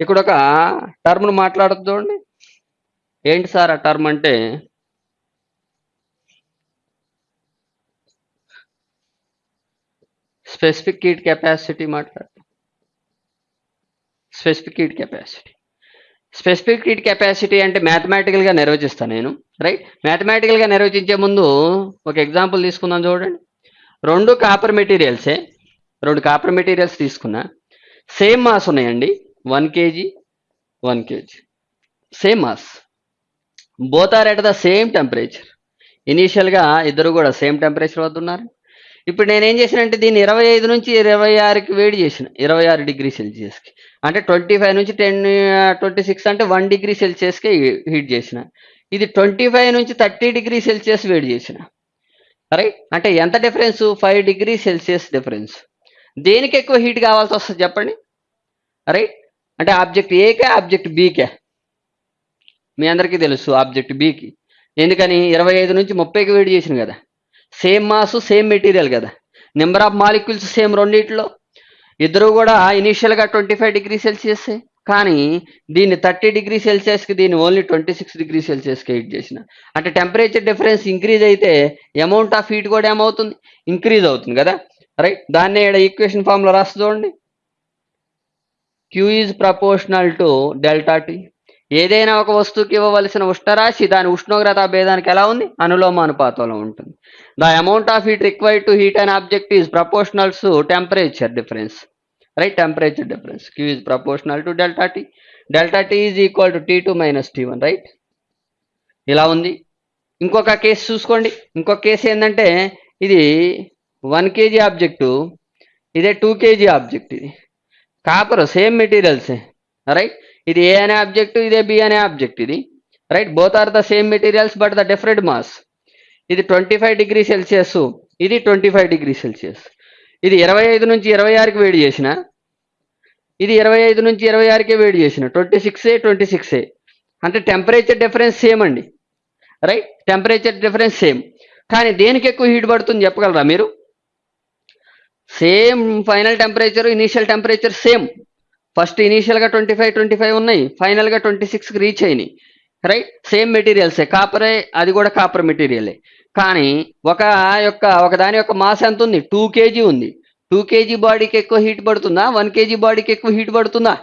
ఇక్కడ ఒక టర్మ్ను మాట్లాడదు చూడండి. ఏంటి సార్ ఆ టర్మ్ అంటే? స్పెసిఫిక్ హీట్ కెపాసిటీ మాట్లాడు. Specific heat capacity. Specific heat capacity అంటే మ్యాథమెటికల్గా నిర్వచిస్తాను నేను రైట్? మ్యాథమెటికల్గా నిర్వచించే ముందు ఒక ఎగ్జాంపుల్ తీసుకుందాం చూడండి. రెండు కాపర్ మెటీరియల్సే రెండు కాపర్ మెటీరియల్స్ తీసుకున్నా. సేమ్ మాస్ ఉన్నాయండి. One KG one KG. Same mass. Both are at the same temperature. ఇనీషియల్గా ఇద్దరు కూడా సేమ్ టెంపరేచర్ వద్ద ఉన్నారు. ఇప్పుడు నేనేం చేసినంటే దీన్ని ఇరవై ఐదు నుంచి ఇరవై ఆరుకి వేడి చేసిన ఇరవై ఆరు డిగ్రీ సెల్సియస్కి. అంటే ట్వంటీ ఫైవ్ నుంచి టెన్ ట్వంటీ సిక్స్ అంటే వన్ డిగ్రీ సెల్సియస్కి హీట్ చేసిన. ఇది ట్వంటీ ఫైవ్ నుంచి థర్టీ డిగ్రీ సెల్సియస్ వేడి చేసిన. రైట్ అంటే ఎంత difference? Five degree Celsius difference. దేనికి ఎక్కువ హీట్ కావాల్సి వస్తుంది చెప్పండి? రైట్ అంటే ఆబ్జెక్ట్ ఏకే ఆబ్జెక్ట్ బీకే మీ అందరికీ తెలుసు ఆబ్జెక్ట్ బీకి ఎందుకని? ఇరవై ఐదు నుంచి ముప్పైకి వేడి చేసిన కదా. సేమ్ మాస్ సేమ్ మెటీరియల్ కదా. నెంబర్ ఆఫ్ మాలిక్యూల్స్ సేమ్ రెండింటిలో. ఇద్దరు కూడా ఇనీషియల్గా ట్వంటీ ఫైవ్ డిగ్రీ సెల్సియస్ కానీ దీన్ని థర్టీ డిగ్రీ సెల్సియస్కి దీన్ని ఓన్లీ ట్వంటీ సిక్స్ డిగ్రీ సెల్సియస్కి హీట్ చేసిన. అంటే టెంపరేచర్ డిఫరెన్స్ ఇంక్రీజ్ అయితే అమౌంట్ ఆఫ్ హీట్ కూడా ఏమవుతుంది? ఇంక్రీజ్ అవుతుంది కదా. రైట్? దాన్ని ఇక్కడ ఈక్వేషన్ ఫామ్లో రాసి చూడండి. Q is proportional to delta T ఏదైనా ఒక వస్తువుకి ఇవ్వవలసిన ఉష్ణరాశి దాని ఉష్ణోగ్రత భేదానికి ఎలా ఉంది? అనులోమానుపాతంలో ఉంటుంది. The amount of heat required to heat and object is proportionals temperature difference right temperature difference Q is proportional to delta T delta T is equal to T two minus T one right ఇలా ఉంది. ఇంకొక case చూసుకోండి. ఇంకొక case ఏంటంటే ఇది one KG object ఇదే two KG object ఇది. Copper same materials right ఇది ఏ అనే ఆబ్జెక్ట్ ఇదే బి అనే ఆబ్జెక్ట్ ఇది right both are the same materials but the different mass ఇది ట్వంటీ ఫైవ్ డిగ్రీ సెల్సియస్ ఇది ట్వంటీ ఫైవ్ డిగ్రీ సెల్సియస్ ఇది ఇరవై ఐదు నుంచి ఇరవై ఆరుకి వేడి చేసిన ఇది ఇరవై ఐదు నుంచి ఇరవై ఆరుకే వేడి చేసిన twenty six A twenty six A. అంటే టెంపరేచర్ డిఫరెన్స్ సేమ్ అండి రైట్ టెంపరేచర్ డిఫరెన్స్ సేమ్ కానీ దేనికి ఎక్కువ హీట్ పడుతుంది చెప్పగలరా మీరు? Same final temperature initial temperature same. First ఇనీషియల్గా ట్వంటీ ఫైవ్ ట్వంటీ ఫైవ్ ఉన్నాయి. ఫైనల్గా ట్వంటీ సిక్స్కి రీచ్ అయినాయి. రైట్ సేమ్ మెటీరియల్సే. కాపరే అది కూడా కాపర్ మెటీరియలే. కానీ ఒక యొక్క ఒక దాని యొక్క మాస్ ఎంత ఉంది? టూ కేజీ ఉంది. టూ కేజీ బాడీకి ఎక్కువ హీట్ పడుతుందా? వన్ కేజీ బాడీకి ఎక్కువ హీట్ పడుతుందా?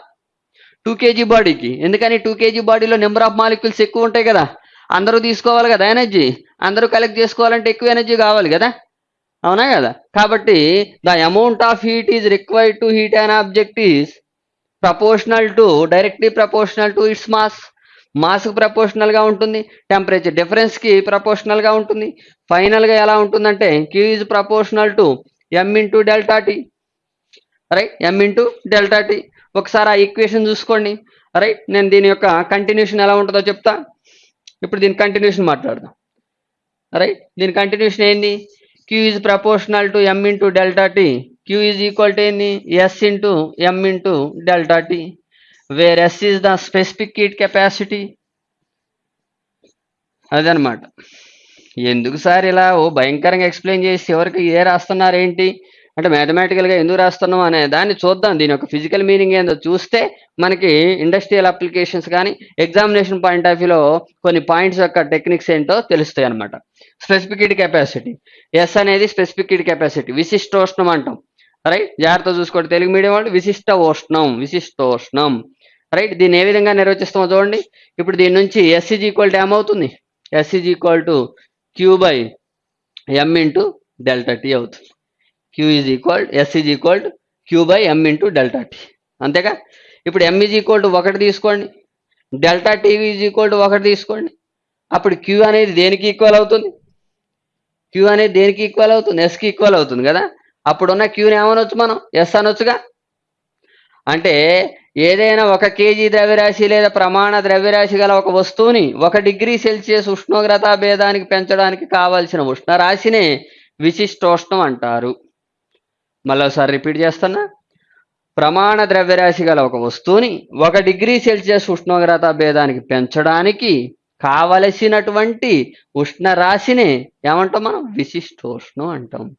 టూ కేజీ బాడీకి. ఎందుకని? టూ కేజీ బాడీలో నెంబర్ ఆఫ్ మాలిక్యూల్స్ ఎక్కువ ఉంటాయి కదా. అందరూ తీసుకోవాలి కదా ఎనర్జీ. అందరూ కలెక్ట్ చేసుకోవాలంటే ఎక్కువ ఎనర్జీ కావాలి కదా. అవునా కదా? కాబట్టి the amount of heat is required to heat an object is proportional to directly proportional to its mass మాస్కి ప్రపోర్షనల్గా ఉంటుంది టెంపరేచర్ డిఫరెన్స్కి ప్రపోర్షనల్గా ఉంటుంది. ఫైనల్గా ఎలా ఉంటుందంటే Q is proportional to M into delta T right M into delta T ఒకసారి ఆ ఈక్వేషన్ చూసుకోండి రైట్ నేను దీని యొక్క కంటిన్యూషన్ ఎలా ఉంటుందో చెప్తా. ఇప్పుడు దీని కంటిన్యూషన్ మాట్లాడదాం రైట్ దీని కంటిన్యూషన్ ఏంది? Q is proportional to M into delta T Q is equal to ఏంది S into M into delta T where S is the specific heat capacity అదనమాట ఎందుకు సార్ ఇలా ఓ భయంకరంగా ఎక్స్ప్లెయిన్ చేసి ఎవరికి ఏ రాస్తున్నారు ఏంటి అంటే మ్యాథమెటికల్గా ఎందుకు రాస్తున్నాం అనే దాన్ని చూద్దాం. దీని యొక్క ఫిజికల్ మీనింగ్ ఏందో చూస్తే మనకి ఇండస్ట్రియల్ అప్లికేషన్స్ కానీ ఎగ్జామినేషన్ పాయింట్ ఆఫ్ వ్యూలో కొన్ని పాయింట్స్ యొక్క టెక్నిక్స్ ఏంటో తెలుస్తాయి అనమాట స్పెసిఫిక్ కెపాసిటీ ఎస్ అనేది స్పెసిఫిక్ హీట్ కెపాసిటీ విశిష్టోష్ణం అంటాం. రైట్ జాగ్రత్త చూసుకోండి. తెలుగు మీడియం వాళ్ళు విశిష్ట ఉష్ణం విశిష్టోష్ణం. రైట్ దీన్ని ఏ విధంగా నిర్వచిస్తామో చూడండి. ఇప్పుడు దీని నుంచి ఎస్సీజ్ ఈక్వల్ టు ఏమవుతుంది S is equal to Q by M into delta T అవుతుంది. Q is equal S is equal Q by M into delta T అంతేగా? ఇప్పుడు ఎం ఈజ్ ఈక్వల్ టు ఒకటి తీసుకోండి. Delta TV is equal to ఒకటి తీసుకోండి. అప్పుడు queue అనేది దేనికి ఈక్వల్ అవుతుంది? క్యూ అనేది దేనికి ఈక్వల్ అవుతుంది? ఎస్కి ఈక్వల్ అవుతుంది కదా? అప్పుడున్న క్యూని ఏమనొచ్చు మనం? ఎస్ అనొచ్చుగా? అంటే ఏదైనా ఒక కేజీ ద్రవ్యరాశి లేదా ప్రమాణ ద్రవ్యరాశి గల ఒక వస్తువుని ఒక డిగ్రీ సెల్సియస్ ఉష్ణోగ్రత భేదానికి పెంచడానికి కావలసిన ఉష్ణరాశినే విశిష్టోష్ణం అంటారు. మళ్ళీ ఒకసారి రిపీట్ చేస్తున్నా. ప్రమాణ ద్రవ్యరాశి గల ఒక వస్తువుని ఒక డిగ్రీ సెల్సియస్ ఉష్ణోగ్రత భేదానికి పెంచడానికి కావలసినటువంటి ఉష్ణరాశిని ఏమంటాం మనం? విశిష్టోష్ణం అంటాం.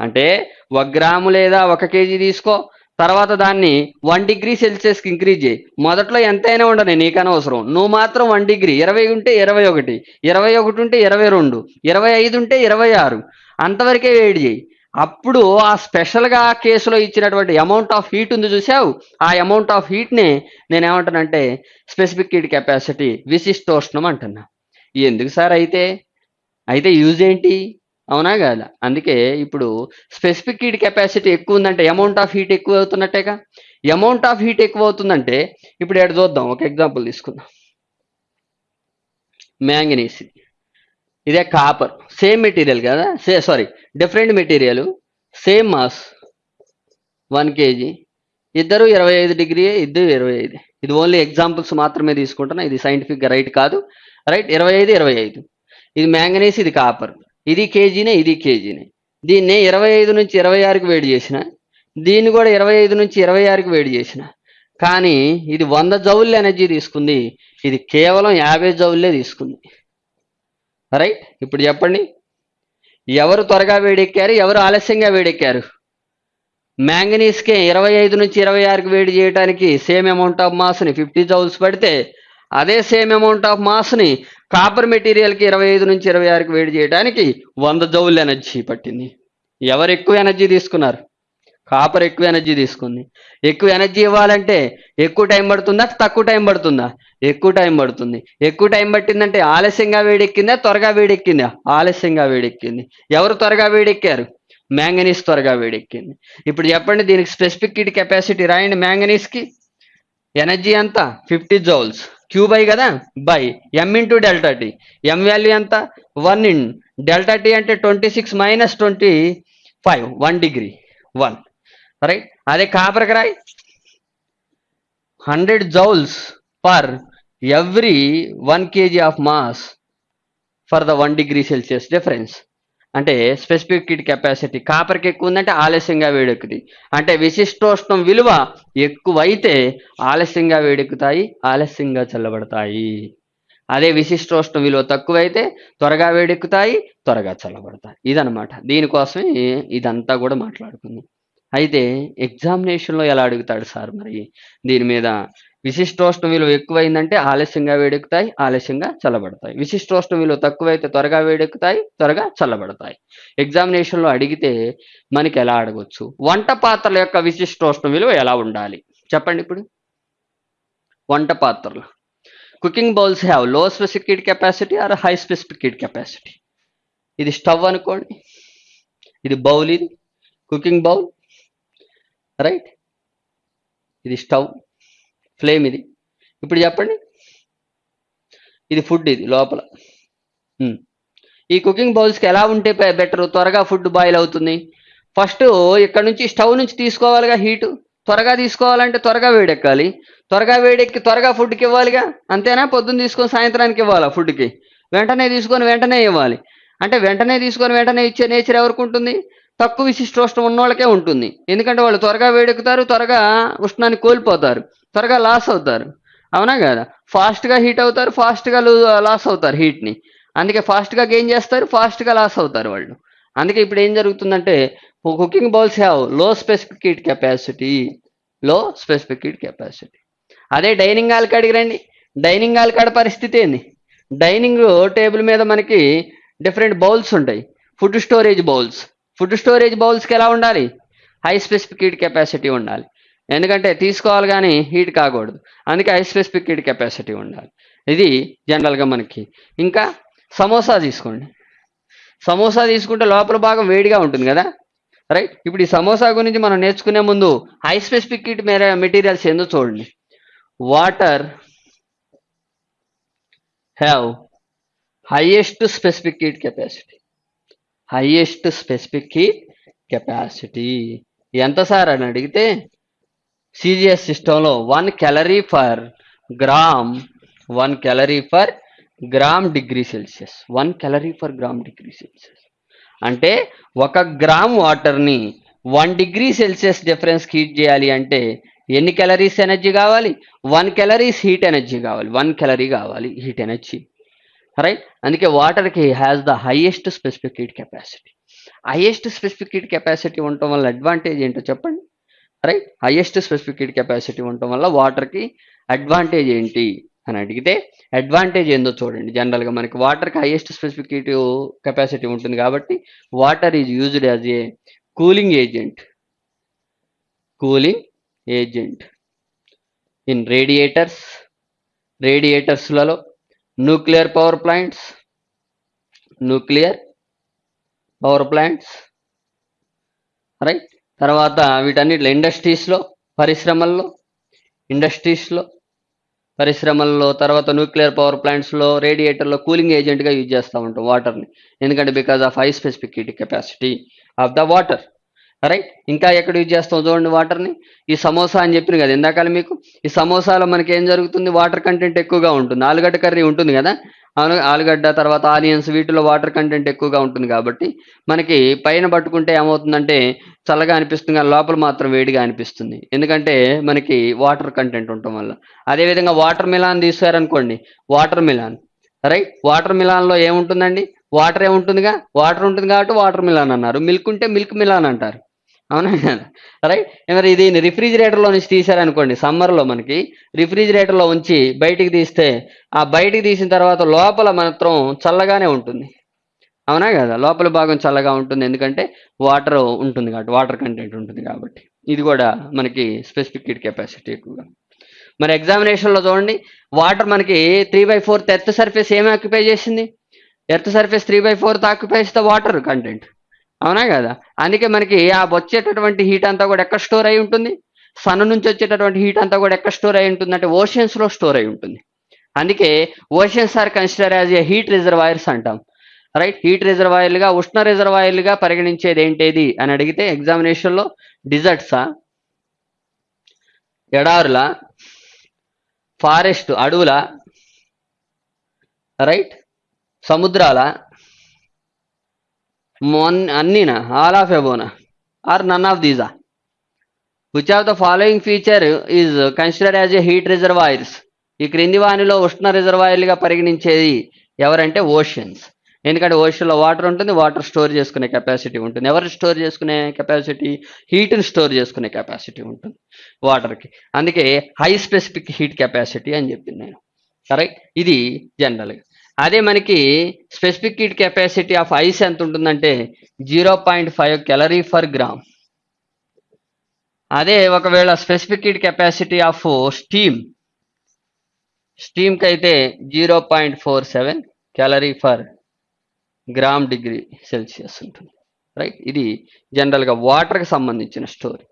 అంటే ఒక గ్రాము లేదా ఒక కేజీ తీసుకో. తర్వాత దాన్ని వన్ డిగ్రీ సెల్సియస్కి ఇంక్రీజ్ చేయి. మొదట్లో ఎంతైనా ఉండని నీకు అనవసరం నువ్వు మాత్రం వన్ డిగ్రీ. ఇరవై ఉంటే ఇరవై ఒకటి. ఇరవై ఒకటి ఉంటే ఇరవై రెండు. ఇరవై ఐదు ఉంటే ఇరవై ఆరు. అంతవరకే వేడి చేయి. అప్పుడు ఆ స్పెషల్గా కేసులో ఇచ్చినటువంటి అమౌంట్ ఆఫ్ హీట్ ఉంది చూసావు ఆ అమౌంట్ ఆఫ్ హీట్ని నేను ఏమంటానంటే స్పెసిఫిక్ హీట్ కెపాసిటీ విశిష్టోష్ణం అంటున్నా. ఎందుకు సార్ అయితే? అయితే యూజ్ ఏంటి? అవునా కదా? అందుకే ఇప్పుడు స్పెసిఫిక్ హీట్ కెపాసిటీ ఎక్కువ ఉందంటే అమౌంట్ ఆఫ్ హీట్ ఎక్కువ అవుతున్నట్టేగా? అమౌంట్ ఆఫ్ హీట్ ఎక్కువ అవుతుందంటే ఇప్పుడు ఎక్కడ చూద్దాం ఒక ఎగ్జాంపుల్ తీసుకుందాం. మ్యాంగనీస్ ఇదే కాపర్ సేమ్ మెటీరియల్ కదా? Say sorry different material same mass one KG ఇద్దరు ఇరవై ఐదు డిగ్రీ ఇద్దరు ఇరవై ఐదు. ఇది ఓన్లీ ఎగ్జాంపుల్స్ మాత్రమే తీసుకుంటున్నా. ఇది సైంటిఫిక్గా రైట్ కాదు. రైట్ ఇరవై ఐదు ఇరవై ఐదు. ఇది మ్యాంగనీస్ ఇది కాపర్ ఇది కేజీనే ఇది కేజీనే దీన్ని ఇరవై ఐదు నుంచి ఇరవై ఆరుకి వేడి చేసిన దీన్ని కూడా ఇరవై ఐదు నుంచి ఇరవై ఆరుకి వేడి చేసిన. కానీ ఇది వంద జౌల్ ఎనర్జీ తీసుకుంది. ఇది కేవలం యాభై జౌల్లే తీసుకుంది. రైట్ ఇప్పుడు చెప్పండి. ఎవరు త్వరగా వేడెక్కారు? ఎవరు ఆలస్యంగా వేడెక్కారు? మ్యాంగనీస్కే ఇరవై ఐదు నుంచి ఇరవై ఆరుకి వేడి చేయడానికి సేమ్ అమౌంట్ ఆఫ్ మాస్ని ఫిఫ్టీ జౌల్స్ పడితే అదే సేమ్ అమౌంట్ ఆఫ్ మాస్ని కాపర్ మెటీరియల్కి ఇరవై ఐదు నుంచి ఇరవై ఆరుకి వేడి చేయడానికి వంద జౌల్ ఎనర్జీ పట్టింది. ఎవరు ఎక్కువ ఎనర్జీ తీసుకున్నారు? కాపర్ ఎక్కువ ఎనర్జీ తీసుకుంది. ఎక్కువ ఎనర్జీ ఇవ్వాలంటే ఎక్కువ టైం పడుతుందా? తక్కువ టైం పడుతుందా? ఎక్కువ టైం పడుతుంది. ఎక్కువ టైం పట్టిందంటే ఆలస్యంగా వేడెక్కిందా? త్వరగా వేడెక్కిందా? ఆలస్యంగా వేడెక్కింది. ఎవరు త్వరగా వేడెక్కారు? మ్యాంగనీస్ త్వరగా వేడెక్కింది. ఇప్పుడు చెప్పండి దీనికి స్పెసిఫిక్ హీట్ కెపాసిటీ రాయండి మ్యాంగనీస్కి. ఎనర్జీ ఎంత? Fifty joules. క్యూ బై కదా? By. M into delta T. M value ఎంత? One in. డెల్టా టీ అంటే twenty six minus twenty five. One degree. One. Right అదే కాపర్కి రాయి. Hundred joules per every one KG of mass for the one degree Celsius difference అంటే specific heat capacity కాపర్కి ఎక్కువ ఉందంటే ఆలస్యంగా వేడెక్కుతాయి. అంటే విశిష్టోష్ణం విలువ ఎక్కువైతే ఆలస్యంగా వేడెక్కుతాయి ఆలస్యంగా చల్లబడతాయి. అదే విశిష్టోష్ణం విలువ తక్కువైతే త్వరగా వేడెక్కుతాయి త్వరగా చల్లబడతాయి. ఇదనమాట దీనికోసమే ఇదంతా కూడా మాట్లాడుకుందాం. అయితే ఎగ్జామినేషన్లో ఎలా అడుగుతాడు సార్ మరి? దీని మీద విశిష్టోష్ణ విలువ ఎక్కువైందంటే ఆలస్యంగా వేడెక్కుతాయి ఆలస్యంగా చల్లబడతాయి. విశిష్టోష్ణ విలువ తక్కువైతే త్వరగా వేడెక్కుతాయి త్వరగా చల్లబడతాయి. ఎగ్జామినేషన్లో అడిగితే మనకి ఎలా అడగొచ్చు? వంట పాత్రల యొక్క విశిష్టోష్ణ విలువ ఎలా ఉండాలి? చెప్పండి ఇప్పుడు. వంట పాత్రలు. Cooking bowls have low specific heat capacity or high specific heat capacity? ఇది స్టవ్ అనుకోండి. ఇది బౌల్ ఇది. Cooking bowl right? ఇది స్టవ్ ఫ్లేమ్ ఇది. ఇప్పుడు చెప్పండి. ఇది ఫుడ్ ఇది లోపల. ఈ కుకింగ్ బౌల్స్కి ఎలా ఉంటే బెటర్? త్వరగా ఫుడ్ బాయిల్ అవుతుంది. ఫస్ట్ ఇక్కడ నుంచి స్టవ్ నుంచి తీసుకోవాలిగా హీటు. త్వరగా తీసుకోవాలంటే త్వరగా వేడెక్కాలి. త్వరగా వేడెక్కి త్వరగా ఫుడ్కి ఇవ్వాలిగా? అంతేనా? పొద్దున్న తీసుకొని సాయంత్రానికి ఇవ్వాలా ఫుడ్కి? వెంటనే తీసుకొని వెంటనే ఇవ్వాలి. అంటే వెంటనే తీసుకొని వెంటనే ఇచ్చే నేచర్ ఎవరికి ఉంటుంది? తక్కువ విశిష్టోష్ణం ఉన్నోళ్ళకే ఉంటుంది. ఎందుకంటే వాళ్ళు త్వరగా వేడెక్కుతారు త్వరగా ఉష్ణాన్ని కోల్పోతారు త్వరగా లాస్ అవుతారు. అవునా కదా? ఫాస్ట్గా హీట్ అవుతారు ఫాస్ట్గా లాస్ అవుతారు హీట్ని. అందుకే ఫాస్ట్గా గెయిన్ చేస్తారు ఫాస్ట్గా లాస్ అవుతారు వాళ్ళు. అందుకే ఇప్పుడు ఏం జరుగుతుందంటే cooking bowls have low specific heat capacity low specific heat capacity. అదే డైనింగ్ హాల్ కాడికి రండి డైనింగ్ హాల్ కాడ పరిస్థితి ఏంది? డైనింగ్ టేబుల్ మీద మనకి డిఫరెంట్ బౌల్స్ ఉంటాయి. Food storage bowls. Food storage బౌల్స్కి ఎలా ఉండాలి? హై స్పెసిఫిక్ హీట్ కెపాసిటీ ఉండాలి. ఎందుకంటే తీసుకోవాలి కానీ హీట్ కాకూడదు. అందుకే హై స్పెసిఫిక్ హీట్ కెపాసిటీ ఉండాలి. ఇది జనరల్గా మనకి. ఇంకా సమోసా తీసుకోండి. సమోసా తీసుకుంటే లోపల భాగం వేడిగా ఉంటుంది కదా? రైట్? ఇప్పుడు ఈ సమోసా గురించి మనం నేర్చుకునే ముందు హై స్పెసిఫిక్ హీట్ మెటీరియల్స్ ఏందో చూడండి. Water have highest specific heat capacity highest specific heat capacity ఎంత సార్ అని అడిగితే సిజిఎస్ సిస్టంలో one calorie per gram one calorie per gram degree Celsius one calorie per gram degree Celsius అంటే ఒక gram వాటర్ని one degree Celsius difference heat చేయాలి అంటే ఎన్ని క్యాలరీస్ ఎనర్జీ కావాలి? వన్ క్యాలరీస్ హీట్ ఎనర్జీ కావాలి. వన్ క్యాలరీ కావాలి హీట్ ఎనర్జీ రైట్ అందుకే వాటర్కి has the highest specific heat capacity highest specific heat capacity ఉండటం వల్ల అడ్వాంటేజ్ ఏంటో చెప్పండి. Right highest specific heat capacity ఉండటం వల్ల వాటర్కి అడ్వాంటేజ్ ఏంటి అని అడిగితే అడ్వాంటేజ్ ఏందో చూడండి. జనరల్గా మనకి వాటర్కి హైయెస్ట్ స్పెసిఫిక్ హీట్ కెపాసిటీ ఉంటుంది కాబట్టి water is used as a cooling agent cooling agent in radiators రేడియేటర్స్లలో nuclear power plants nuclear power plants right తర్వాత వీటన్నిటిలో ఇండస్ట్రీస్లో పరిశ్రమల్లో ఇండస్ట్రీస్లో పరిశ్రమల్లో తర్వాత న్యూక్లియర్ పవర్ ప్లాంట్స్లో రేడియేటర్లో కూలింగ్ ఏజెంట్గా యూజ్ చేస్తూ ఉంటాం వాటర్ని ఎందుకంటే because of high specific heat capacity of the water right ఇంకా ఎక్కడ యూజ్ చేస్తాం చూడండి వాటర్ని ఈ సమోసా అని చెప్పిన కదా ఇందాక మీకు? ఈ సమోసాలో మనకి ఏం జరుగుతుంది? వాటర్ కంటెంట్ ఎక్కువగా ఉంటుంది. ఆలుగడ్డ కర్రీ ఉంటుంది కదా? అవును ఆలుగడ్డ తర్వాత ఆనియన్స్ వీటిలో వాటర్ కంటెంట్ ఎక్కువగా ఉంటుంది కాబట్టి మనకి పైన పట్టుకుంటే ఏమవుతుందంటే చల్లగా అనిపిస్తుంది కానీ లోపల మాత్రం వేడిగా అనిపిస్తుంది. ఎందుకంటే మనకి వాటర్ కంటెంట్ ఉండటం వల్ల. అదేవిధంగా వాటర్ మిలాన్ తీసారనుకోండి వాటర్ మిలాన్. రైట్ వాటర్ మిలాన్లో ఏముంటుందండి? వాటర్ ఏముంటుందిగా? వాటర్ ఉంటుంది కాబట్టి వాటర్ మిలాన్ అన్నారు. మిల్క్ ఉంటే మిల్క్ మిలాన్ అంటారు. అవునా? రైట్ మరి దీన్ని రిఫ్రిజిరేటర్లో నుంచి తీసారనుకోండి సమ్మర్లో మనకి రిఫ్రిజిరేటర్లో ఉంచి బయటికి తీస్తే ఆ బయటికి తీసిన తర్వాత లోపల మాత్రం చల్లగానే ఉంటుంది. అవునా కదా? లోపల భాగం చల్లగా ఉంటుంది ఎందుకంటే వాటర్ ఉంటుంది కాబట్టి వాటర్ కంటెంట్ ఉంటుంది కాబట్టి. ఇది కూడా మనకి స్పెసిఫిక్ కిట్ కెపాసిటీ ఎక్కువగా. మరి ఎగ్జామినేషన్లో చూడండి వాటర్ మనకి three by fourth earth surface ఏమి ఆక్యుపై చేసింది? Earth surface three by fourth occupies the water content అవునా కదా? అందుకే మనకి ఆ వచ్చేటటువంటి హీట్ అంతా కూడా ఎక్కడ స్టోర్ అయి ఉంటుంది? సన్ నుంచి వచ్చేటటువంటి హీట్ అంతా కూడా ఎక్కడ స్టోర్ అయి ఉంటుంది? అంటే ఓషియన్స్లో స్టోర్ అయి ఉంటుంది. అందుకే oceans are consider as a heat reservoirs అంటాం. రైట్ హీట్ రిజర్వాయర్లుగా ఉష్ణ రిజర్వాయర్లుగా పరిగణించేది ఏంటేది అని అడిగితే ఎగ్జామినేషన్లో డిజర్ట్సా ఎడారుల? ఫారెస్ట్ అడవుల? రైట్ సముద్రాల? అన్నీనా ఆల్ ఆఫ్ ఎబోనా or none of దీజా which of the following feature is consider as a heat reservoirs ఈ క్రింది వానిలో ఉష్ణ రిజర్వాయర్లుగా పరిగణించేది ఎవరంటే ఓషన్స్ ఎందుకంటే ఓషన్లో వాటర్ ఉంటుంది వాటర్ స్టోర్ చేసుకునే కెపాసిటీ ఉంటుంది. ఎవరు స్టోర్ చేసుకునే కెపాసిటీ హీట్ని స్టోర్ చేసుకునే కెపాసిటీ ఉంటుంది వాటర్కి అందుకే హై స్పెసిఫిక్ హీట్ కెపాసిటీ అని చెప్పింది నేను. సరే ఇది జనరల్గా అదే మనకి specific heat capacity of ice ఎంత ఉంటుందంటే zero point five calorie per gram అదే ఒకవేళ specific heat capacity of steam స్టీమ్కి అయితే zero point four seven calorie per gram degree Celsius ఉంటుంది. రైట్ ఇది జనరల్గా వాటర్కి సంబంధించిన స్టోరీ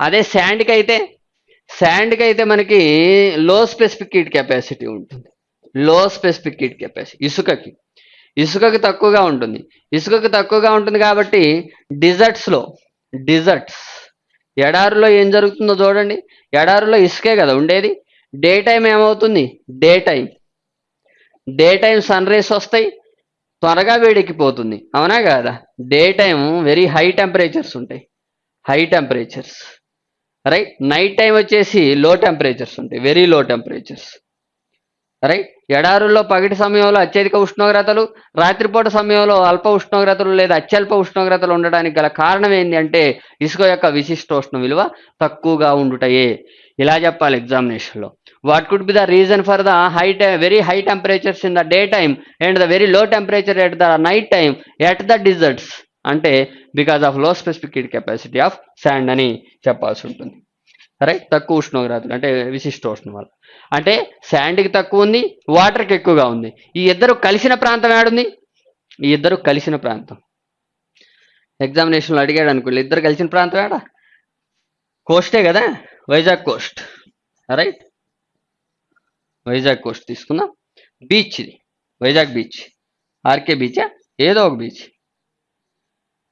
అదే శాండ్కి అయితే శాండ్కి అయితే మనకి లో స్పెసిఫిక్ హీట్ కెపాసిటీ ఉంటుంది. Low specific heat capacity. ఇసుకకి. ఇసుకకి తక్కువగా ఉంటుంది. ఇసుకకి తక్కువగా ఉంటుంది కాబట్టి డిజర్ట్స్లో డిజర్ట్స్. ఎడారిలో ఏం జరుగుతుందో చూడండి. ఎడారిలో ఇసుకే కదా ఉండేది. డే టైం ఏమవుతుంది? Day time day time sun rays వస్తాయి. త్వరగా వేడెక్కిపోతుంది. అవునా కాదా? Day time very high temperatures ఉంటాయి. High temperatures. Right? Night time వచ్చేసి లో టెంపరేచర్స్ ఉంటాయి. Very low temperatures. రైట్ ఎడారుల్లో పగటి సమయంలో అత్యధిక ఉష్ణోగ్రతలు రాత్రిపూట సమయంలో అల్ప ఉష్ణోగ్రతలు లేదా అత్యల్ప ఉష్ణోగ్రతలు ఉండడానికి గల కారణం ఏంటి అంటే ఇసుక యొక్క విశిష్ట ఉష్ణ విలువ తక్కువగా ఉండుటయే. ఇలా చెప్పాలి ఎగ్జామినేషన్లో what could be the reason for the high very high temperatures in the day time and the very low temperature at the night time at the deserts అంటే because of low specific heat capacity of sand అని చెప్పాల్సి ఉంటుంది. Right తక్కువ ఉష్ణోగ్రతలు అంటే విశిష్ట ఉష్ణం వల్ల. అంటే శాండ్కి తక్కువ ఉంది వాటర్కి ఎక్కువగా ఉంది. ఈ ఇద్దరు కలిసిన ప్రాంతం ఏడుంది? ఈ ఇద్దరు కలిసిన ప్రాంతం. ఎగ్జామినేషన్లో అడిగాడు అనుకోండి ఇద్దరు కలిసిన ప్రాంతం ఏడా? కోస్టే కదా? Vizag coast right Vizag coast తీసుకుందాం. బీచ్ ఇది. వైజాగ్ బీచ్ ఆర్కే బీచా ఏదో ఒక బీచ్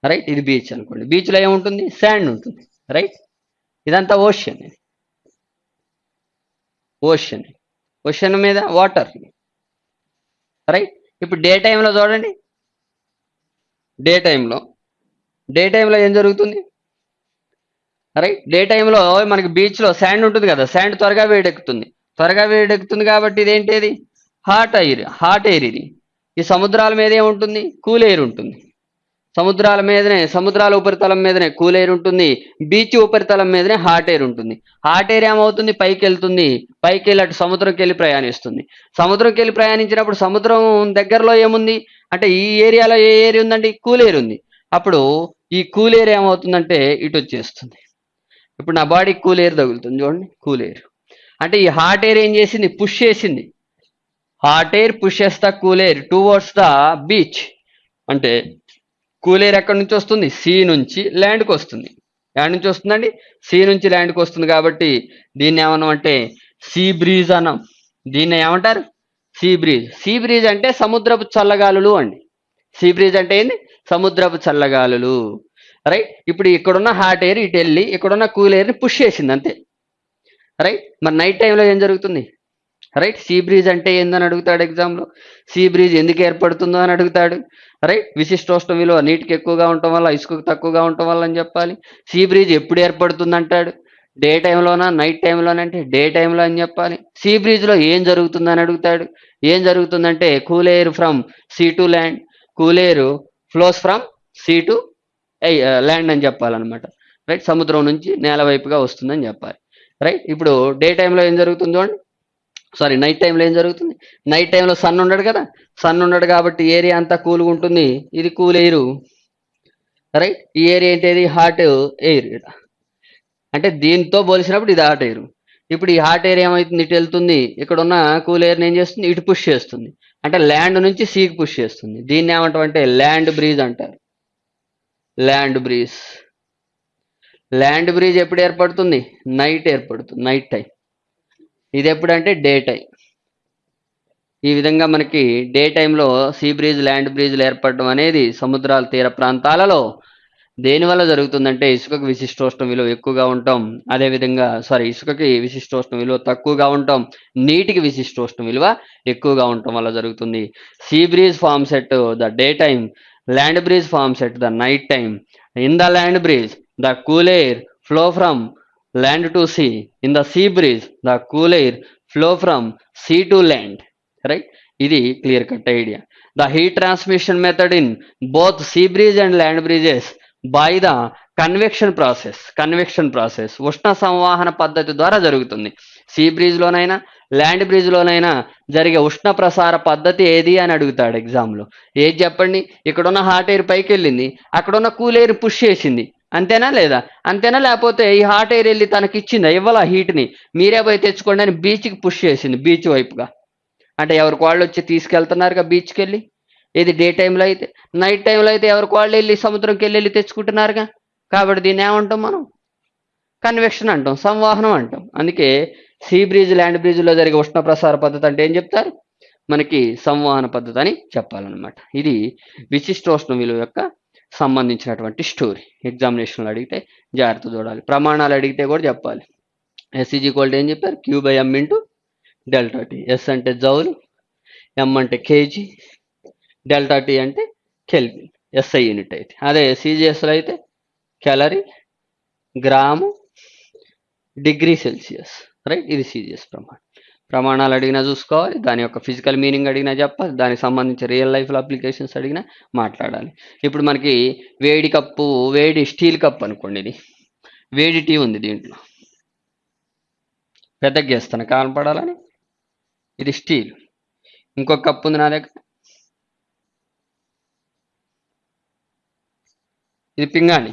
రైట్ ఇది బీచ్ అనుకోండి. బీచ్లో ఏముంటుంది? శాండ్ ఉంటుంది. రైట్ ఇదంతా ఓషన్ ఇది. ఓషన్ ఓషన్ మీద వాటర్ రైట్ ఇప్పుడు డే టైంలో చూడండి. డే టైంలో డే టైంలో ఏం జరుగుతుంది? రైట్ డే టైంలో మనకి బీచ్లో శాండ్ ఉంటుంది కదా. శాండ్ త్వరగా వేడెక్కుతుంది. త్వరగా వేడెక్కుతుంది కాబట్టి ఇదేంటిది హాట్ ఎయిర్ హాట్ ఎయిర్ ఇది. ఈ సముద్రాల మీద ఏముంటుంది? కూల్ ఎయిర్ ఉంటుంది. సముద్రాల మీదనే సముద్రాల ఉపరితలం మీదనే కూల్ ఎయిర్ ఉంటుంది బీచ్ ఉపరితలం మీదనే హాట్ ఎయిర్ ఉంటుంది. హాట్ ఎయిర్ ఏమవుతుంది? పైకి వెళ్తుంది పైకి వెళ్ళి అటు సముద్రంకి వెళ్ళి ప్రయాణిస్తుంది. సముద్రంకి వెళ్ళి ప్రయాణించినప్పుడు సముద్రం దగ్గరలో ఏముంది? అంటే ఈ ఏరియాలో ఏ ఏరియా ఉందండి? కూల్ ఎయిర్ ఉంది. అప్పుడు ఈ కూల్ ఎయిర్ ఏమవుతుందంటే ఇటు వచ్చేస్తుంది. ఇప్పుడు నా బాడీకి కూల్ ఎయిర్ తగులుతుంది చూడండి కూల్ ఎయిర్. అంటే ఈ హాట్ ఎయిర్ ఏం చేసింది? పుష్ చేసింది. Hot air push the cool air towards the beach. అంటే కూల్ ఎయిర్ ఎక్కడి నుంచి వస్తుంది? సీ నుంచి ల్యాండ్కి వస్తుంది. ఎక్కడి నుంచి వస్తుందండి? సీ నుంచి ల్యాండ్కి వస్తుంది కాబట్టి దీన్ని ఏమన్నాం అంటే సీ బ్రీజ్ అన్నాం. దీన్ని ఏమంటారు? See breeze. సీ బ్రీజ్ అంటే సముద్రపు చల్లగాలులు అండి. సీ బ్రీజ్ అంటే ఏంది? సముద్రపు చల్లగాలులు. రైట్? ఇప్పుడు ఇక్కడున్న హాట్ ఎయిర్ ఇటు వెళ్ళి ఇక్కడున్న కూల్ ఎయిర్ని పుష్ చేసింది అంతే. రైట్? మరి నైట్ టైంలో ఏం జరుగుతుంది? రైట్ సీ బ్రీజ్ అంటే ఏందని అడుగుతాడు ఎగ్జామ్లో సీ బ్రీజ్ ఎందుకు ఏర్పడుతుందో అని అడుగుతాడు. రైట్ విశిష్టోష్ణ విలువ నీటికి ఎక్కువగా ఉండటం వల్ల ఇసుకకు తక్కువగా ఉండటం వల్ల అని చెప్పాలి. సీ బ్రీజ్ ఎప్పుడు ఏర్పడుతుంది అంటాడు డే టైంలోనా నైట్ టైంలోనా అంటే డే టైంలో అని చెప్పాలి. సీ బ్రీజ్లో ఏం జరుగుతుందని అడుగుతాడు? ఏం జరుగుతుందంటే cool air from sea to land cool air flows from sea to land అని చెప్పాలన్నమాట. రైట్ సముద్రం నుంచి నేల వైపుగా వస్తుందని చెప్పాలి. రైట్ ఇప్పుడు డే టైంలో ఏం జరుగుతుందో సారీ నైట్ టైంలో ఏం జరుగుతుంది? నైట్ టైంలో సన్ ఉండడు కదా? సన్ ఉండడు కాబట్టి ఏరియా అంతా కూల్గా ఉంటుంది. ఇది కూల్ ఎయిర్ రైట్ ఈ ఏరియా ఏంటి హాట్ ఎయిర్ అంటే దీంతో పోలిసినప్పుడు ఇది హాట్ ఎయిర్ ఇప్పుడు ఈ హాట్ ఎయిర్ ఏమవుతుంది ఇటు వెళ్తుంది. ఇక్కడ ఉన్న కూల్ ఎయిర్ని ఏం చేస్తుంది? ఇటు పుష్ చేస్తుంది. అంటే ల్యాండ్ నుంచి సీకి పుష్ చేస్తుంది. దీన్ని ఏమంటాం అంటే ల్యాండ్ బ్రీజ్ అంటారు. ల్యాండ్ బ్రీజ్ ల్యాండ్ బ్రిడ్జ్ ఎప్పుడు ఏర్పడుతుంది? నైట్ ఏర్పడుతుంది. నైట్ టైం ఇది ఎప్పుడంటే డే టైం. ఈ విధంగా మనకి డే టైంలో సీ బ్రిడ్జ్ ల్యాండ్ బ్రిడ్జ్లు ఏర్పడడం అనేది సముద్రాల తీర ప్రాంతాలలో దేనివల్ల జరుగుతుందంటే ఇసుకకు విశిష్టోష్ణ విలువ ఎక్కువగా ఉంటాం. అదేవిధంగా సారీ ఇసుకకి విశిష్టోష్ణ విలువ తక్కువగా ఉంటాం. నీటికి విశిష్టోష్ణ విలువ ఎక్కువగా ఉండటం వల్ల జరుగుతుంది. Sea breeze forms at the day time land breeze forms at the night time. In the land breeze the cool air flow from land to sea in the sea breeze the cool air flow from sea to land right ఇది clear cut idea the heat transmission method in both sea breeze and land breezes by the convection process convection process ఉష్ణ సంవాహన పద్ధతి ద్వారా జరుగుతుంది. See బ్రిడ్జ్లోనైనా land బ్రిడ్జ్లోనైనా జరిగే ఉష్ణ ప్రసార పద్ధతి ఏది అని అడుగుతాడు ఎగ్జామ్లో ఏది చెప్పండి? ఇక్కడున్న హాట్ ఎయిర్ పైకి వెళ్ళింది అక్కడున్న కూల్ ఎయిర్ పుష్ చేసింది. అంతేనా లేదా? అంతేనా? లేకపోతే ఈ హాట్ ఎయిర్ వెళ్ళి తనకి ఇచ్చిందా ఇవ్వాల హీట్ని మీరే పోయి తెచ్చుకోండి అని బీచ్కి పుష్ చేసింది బీచ్ వైపుగా. అంటే ఎవరికి వాళ్ళు వచ్చి తీసుకెళ్తున్నారుగా బీచ్కి వెళ్ళి? ఇది డే టైంలో అయితే నైట్ టైంలో అయితే ఎవరికి వాళ్ళు వెళ్ళి సముద్రంకి వెళ్ళి వెళ్ళి తెచ్చుకుంటున్నారుగా? కాబట్టి దీన్ని ఏమంటాం మనం? కన్వెక్షన్ అంటాం సంవాహనం అంటాం. అందుకే సీ బ్రిడ్జ్ ల్యాండ్ బ్రిడ్జ్లో జరిగే ఉష్ణ ప్రసార పద్ధతి అంటే ఏం చెప్తారు? మనకి సంవహన పద్ధతి అని చెప్పాలన్నమాట. ఇది విశిష్టోష్ణ విలువ యొక్క సంబంధించినటువంటి స్టోరీ ఎగ్జామినేషన్లో అడిగితే జాగ్రత్త చూడాలి. ప్రమాణాలు అడిగితే కూడా చెప్పాలి. ఎస్ఈజీ కోల్డ్ ఏం చెప్పారు? Q by M into delta T S అంటే జౌలు ఎం అంటే కేజీ డెల్టా టీ అంటే కెల్విన్ ఎస్ఐ యూనిట్ అయితే. అదే సిజిఎస్లో అయితే calorie gram degree Celsius. Right ఇది సిజిఎస్ ప్రమాణం. ప్రమాణాలు అడిగినా చూసుకోవాలి దాని యొక్క ఫిజికల్ మీనింగ్ అడిగినా చెప్పాలి దానికి సంబంధించి రియల్ లైఫ్లో అప్లికేషన్స్ అడిగినా మాట్లాడాలి. ఇప్పుడు మనకి వేడి కప్పు వేడి స్టీల్ కప్ అనుకోండి ఇది. వేడి టీ ఉంది దీంట్లో. పెద్ద గేస్తాను కనపడాలని ఇది స్టీల్ ఇంకొక కప్పు ఉంది నా దగ్గర. ఇది పింగాణి.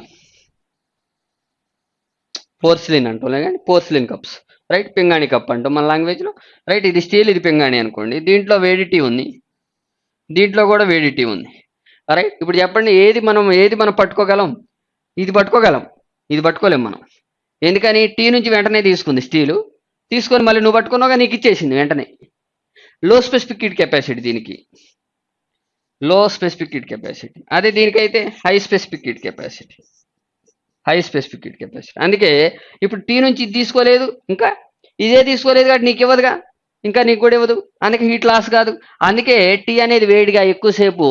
పోర్సిలిన్ అంటున్నాయి కానీ పోర్సిలిన్ కప్స్ రైట్? పింగాణి కప్ అంటాం మన లాంగ్వేజ్లో రైట్ ఇది స్టీల్ ఇది పింగాణి అనుకోండి. దీంట్లో వేడి టీ ఉంది. దీంట్లో కూడా వేడి టీ ఉంది. రైట్? ఇప్పుడు చెప్పండి ఏది మనం ఏది మనం పట్టుకోగలం? ఇది పట్టుకోగలం. ఇది పట్టుకోలేం మనం. ఎందుకని? టీ నుంచి వెంటనే తీసుకుంది స్టీలు. తీసుకొని మళ్ళీ నువ్వు పట్టుకున్నావుగా నీకు ఇచ్చేసింది వెంటనే. లో స్పెసిఫిక్ హీట్ కెపాసిటీ దీనికి. లో స్పెసిఫిక్ హీట్ కెపాసిటీ. అదే దీనికైతే high specific heat capacity. High specific heat capacity అందుకే ఇప్పుడు టీ నుంచి ఇది తీసుకోలేదు ఇంకా ఇదే తీసుకోలేదు కాబట్టి నీకు ఇవ్వదుగా ఇంకా నీకు కూడా ఇవ్వదు. అందుకే హీట్ లాస్ కాదు. అందుకే టీ అనేది వేడిగా ఎక్కువసేపు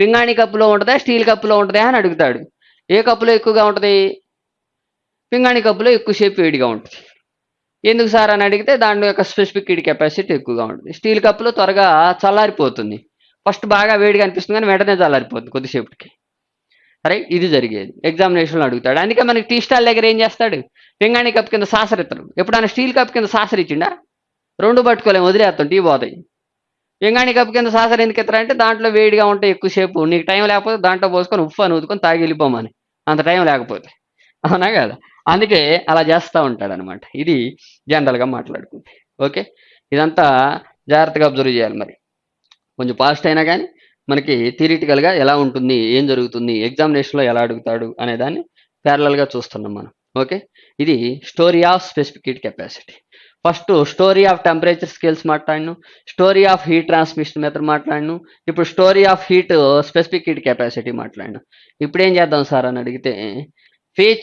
పింగాణి కప్పులో ఉంటుందా స్టీల్ కప్పులో ఉంటుందా అని అడుగుతాడు. ఏ కప్పులో ఎక్కువగా ఉంటుంది? పింగాణి కప్పులో ఎక్కువసేపు వేడిగా ఉంటుంది. ఎందుకు సార్ అని అడిగితే దాని యొక్క స్పెసిఫిక్ హీట్ కెపాసిటీ ఎక్కువగా ఉంటుంది. స్టీల్ కప్పులో త్వరగా చల్లారిపోతుంది. ఫస్ట్ బాగా వేడిగా అనిపిస్తుంది కానీ వెంటనే చల్లారిపోతుంది కొద్దిసేపటికి. రైట్ ఇది జరిగేది. ఎగ్జామినేషన్లో అడుగుతాడు. అందుకే మనకి టీ స్టాల్ దగ్గర ఏం చేస్తాడు? పింగాణి కప్ కింద సాసర్ ఇస్తాడు ఎప్పుడైనా స్టీల్ కప్ కింద సాసర్ ఇచ్చిండా? రెండు పట్టుకోలేము వదిలేస్తాం టీ పోతాయి. పింగాణి కప్ కింద సాసర్ ఎందుకు ఇస్తారంటే దాంట్లో వేడిగా ఉంటే ఎక్కువసేపు నీకు టైం లేకపోతే దాంట్లో పోసుకొని ఉప్పు అని ఊదుకొని తాగి వెళ్ళిపోమని. అంత టైం లేకపోతే. అవునా కదా? అందుకే అలా చేస్తూ ఉంటాడు అనమాట ఇది జనరల్గా మాట్లాడుకుంటే. ఓకే? ఇదంతా జాగ్రత్తగా అబ్జర్వ్ చేయాలి మరి. కొంచెం పాస్ట్ అయినా కానీ మనకి థిరిటికల్గా ఎలా ఉంటుంది ఏం జరుగుతుంది ఎగ్జామినేషన్లో ఎలా అడుగుతాడు అనే దాన్ని ప్యారలల్గా చూస్తున్నాం మనం. ఓకే ఇది story of specific heat capacity first story of temperature scales మాట్లాడిను story of heat transmission method మాట్లాడిను ఇప్పుడు story of heat specific heat capacity మాట్లాడిను. ఇప్పుడు ఏం చేద్దాం సార్ అని అడిగితే ఫేజ్